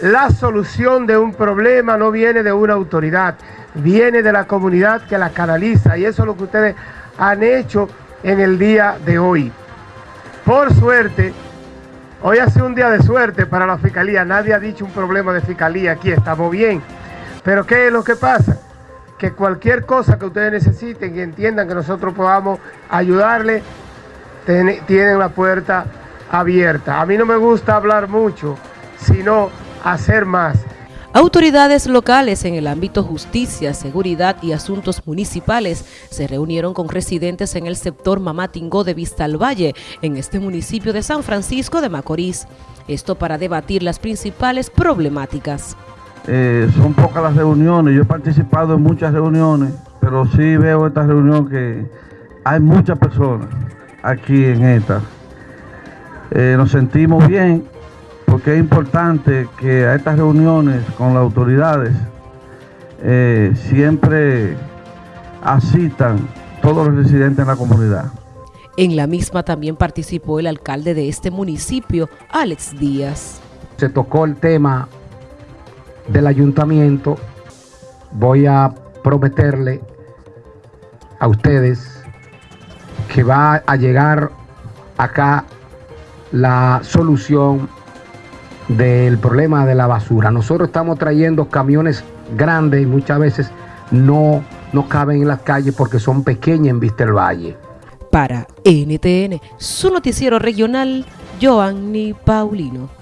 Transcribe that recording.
La solución de un problema no viene de una autoridad, viene de la comunidad que la canaliza y eso es lo que ustedes han hecho en el día de hoy. Por suerte, hoy ha sido un día de suerte para la fiscalía, nadie ha dicho un problema de fiscalía aquí, estamos bien. Pero ¿qué es lo que pasa? Que cualquier cosa que ustedes necesiten y entiendan que nosotros podamos ayudarle, tienen la puerta abierta. A mí no me gusta hablar mucho, sino hacer más. Autoridades locales en el ámbito justicia, seguridad y asuntos municipales se reunieron con residentes en el sector Mamatingó de Vista al Valle, en este municipio de San Francisco de Macorís. Esto para debatir las principales problemáticas. Eh, son pocas las reuniones, yo he participado en muchas reuniones, pero sí veo esta reunión que hay muchas personas aquí en esta. Eh, nos sentimos bien porque es importante que a estas reuniones con las autoridades eh, siempre asistan todos los residentes en la comunidad. En la misma también participó el alcalde de este municipio, Alex Díaz. Se tocó el tema del ayuntamiento. Voy a prometerle a ustedes que va a llegar acá la solución del problema de la basura. Nosotros estamos trayendo camiones grandes y muchas veces no, no caben en las calles porque son pequeñas en Vista del Valle. Para NTN, su noticiero regional, Joanny Paulino.